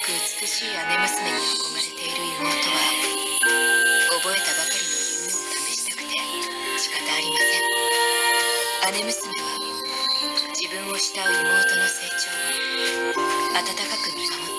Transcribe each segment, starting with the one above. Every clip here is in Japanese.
く美しい姉娘に憧れている妹は覚えたばかりの夢を試したくて仕方ありません。姉娘は自分を慕う妹の成長を温かく見守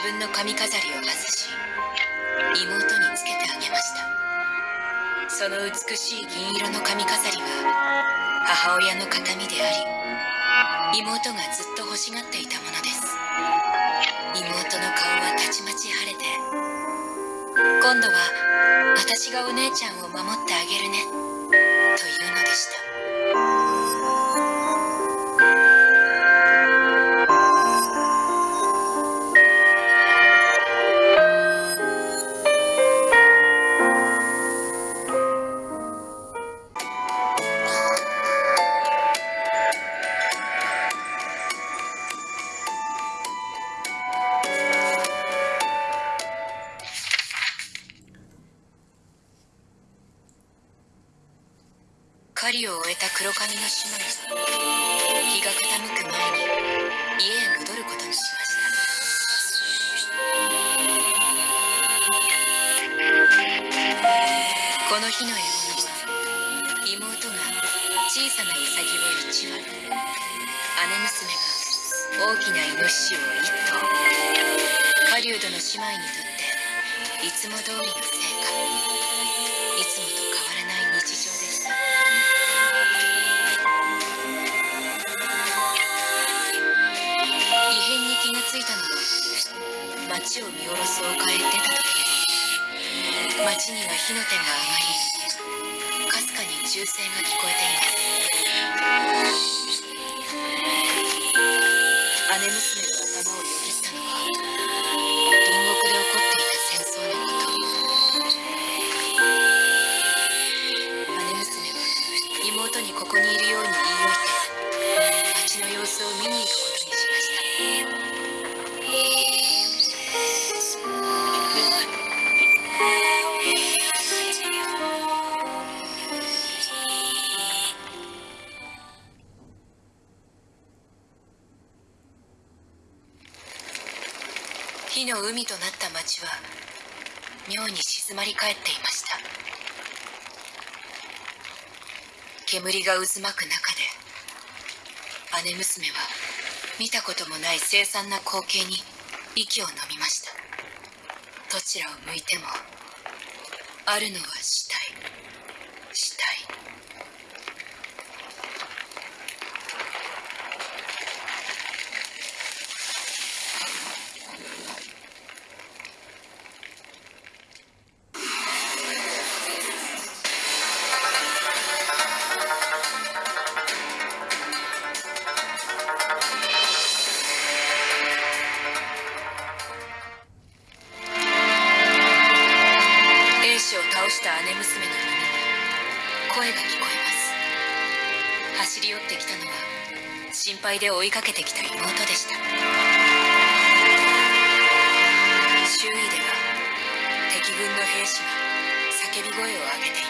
自分の髪飾りを外し妹につけてあげました。その美しい銀色の髪飾りは母親の形見であり妹がずっと欲しがっていたものです。妹の顔はたちまち晴れて今度は私がお姉ちゃんを守ってあげるねというのでした。終えた黒髪の姉妹は日が傾く前に家へ戻ることにしました。この日の獲物は妹が小さなウサギを1羽姉娘が大きなイノシシを1頭。狩人の姉妹にとっていつも通りのついたのは街を見下ろす丘へ出た時。です街には火の手が上がり。かすかに銃声が聞こえています姉娘海となった町は妙に静まり返っていました。煙が渦巻く中で姉娘は見たこともない凄惨な光景に息を飲みました。どちらを向いてもあるのは死体。敗で追いかけてきた妹でした。周囲では敵軍の兵士が叫び声を上げています姉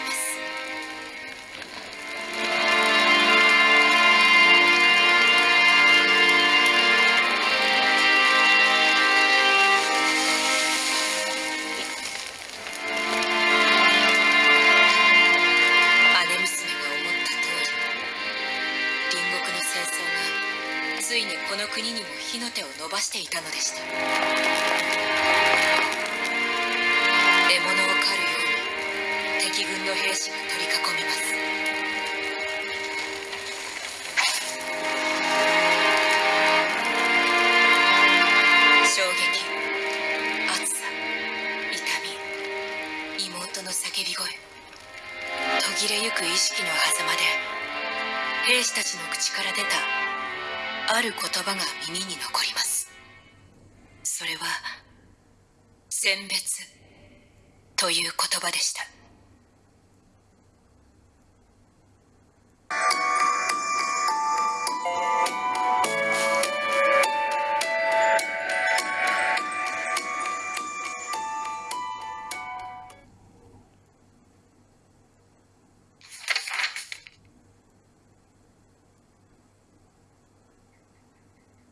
したのでした獲物を狩るように敵軍の兵士が取り囲みます衝撃熱さ痛み妹の叫び声途切れゆく意識の狭間で兵士たちの口から出たある言葉が耳に残り選別という言葉でした。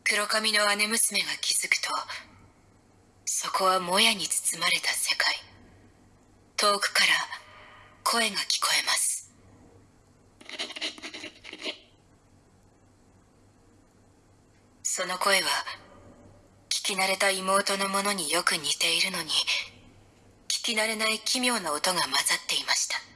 黒髪の姉娘が気づくとそこはもやに包まれた世界。遠くから声が聞こえます。その声は聞き慣れた妹のものによく似ているのに聞き慣れない奇妙な音が混ざっていました。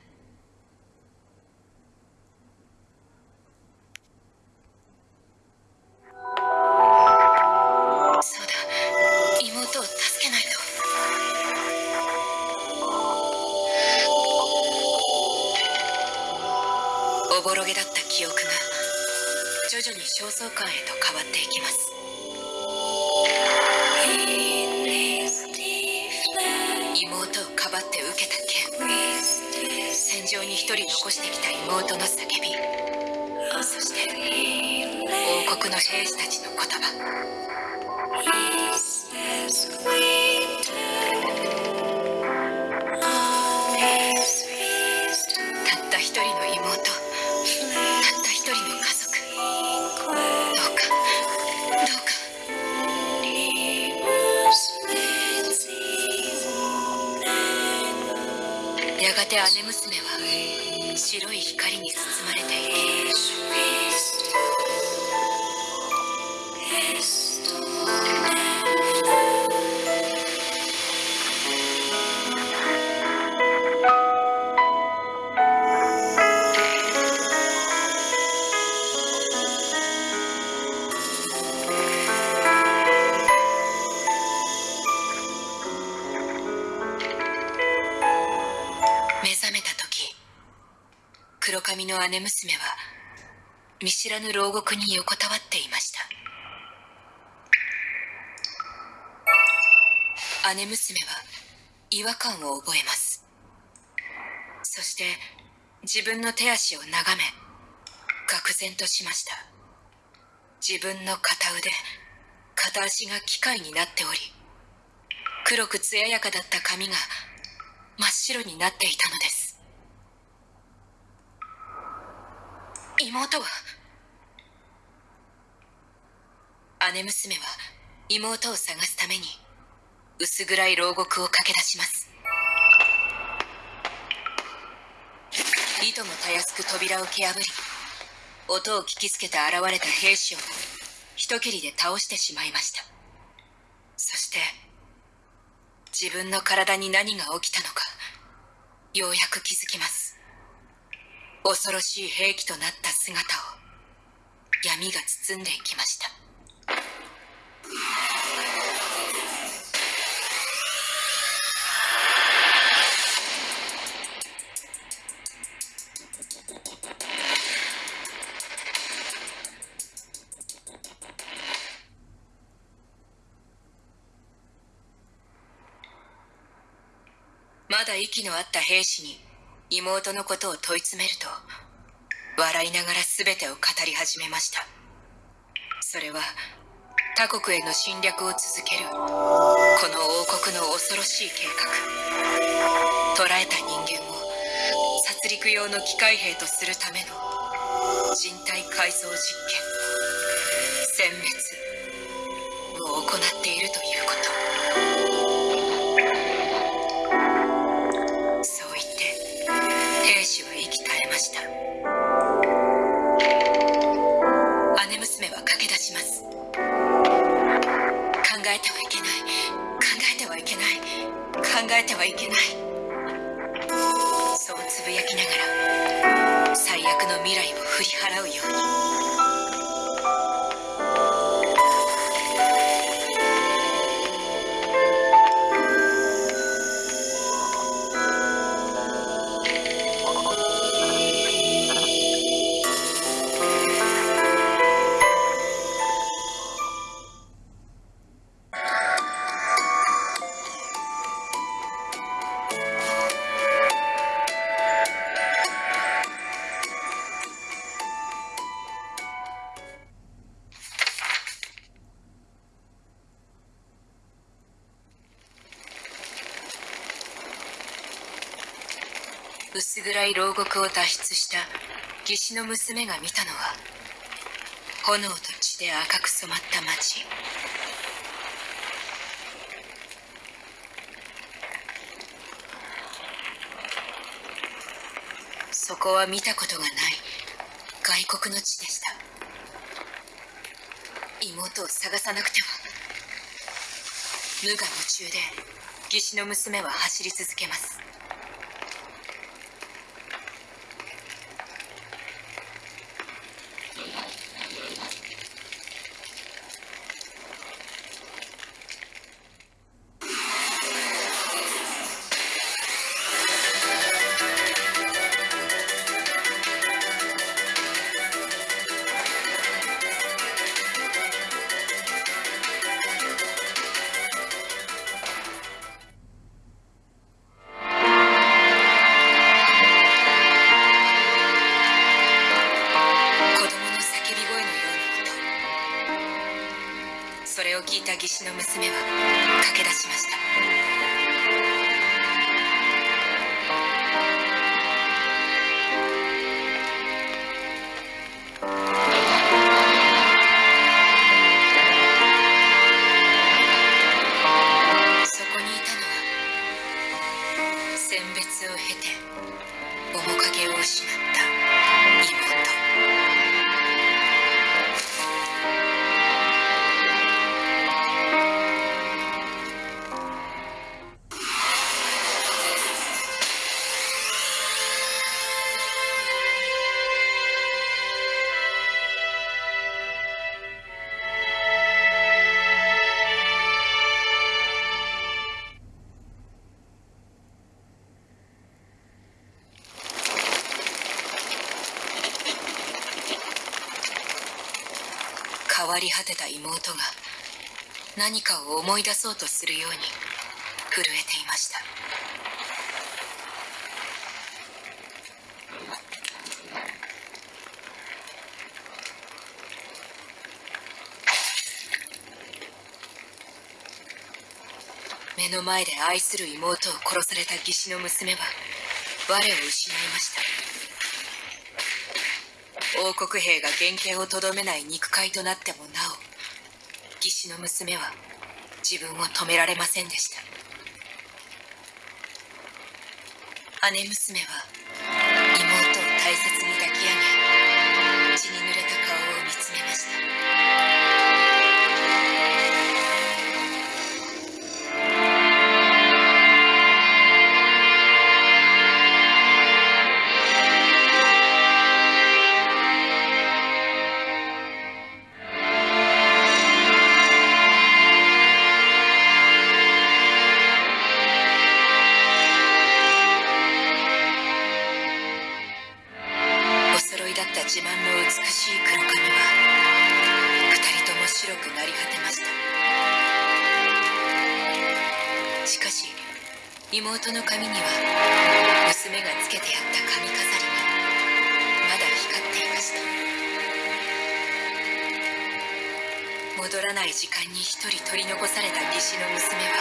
焦燥感へと変わっていきます。妹をかばって受けた剣戦場に一人残してきた妹の叫び。そして王国の兵士たちの言葉。て姉娘は白い光に包まれている。黒髪の姉娘は見知らぬ牢獄に横たわっていました。姉娘は違和感を覚えます。そして自分の手足を眺め愕然としました。自分の片腕片足が機械になっており黒く艶やかだった髪が真っ白になっていたのです。妹は姉娘は妹を探すために薄暗い牢獄を駆け出します。いともたやすく扉を蹴破り音を聞きつけて現れた兵士を一切りで倒してしまいました。そして自分の体に何が起きたのかようやく気づきます。恐ろしい兵器となった姿を闇が包んでいきました。まだ息のあった兵士に妹のことを問い詰めると笑いながら全てを語り始めました。それは他国への侵略を続けるこの王国の恐ろしい計画。捕らえた人間を殺戮用の機械兵とするための人体改造実験殲滅を行っているということ。薄暗い牢獄を脱出した義士の娘が見たのは炎と血で赤く染まった町そこは見たことがない外国の地でした。妹を探さなくては無我夢中で義士の娘は走り続けます。聞いた義士の娘は駆け出しました。変わり果てた妹が何かを思い出そうとするように震えていました。目の前で愛する妹を殺された義士の娘は我を失いました。王国兵が原型をとどめない肉塊となってもなお義士の娘は自分を止められませんでした。姉娘は妹を大切に抱き上げ血に濡れ戻らない時間に一人取り残された義士の娘は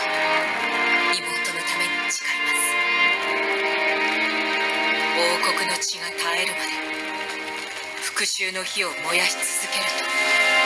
妹のために誓います。王国の血が絶えるまで復讐の火を燃やし続けると。